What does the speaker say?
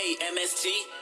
MST.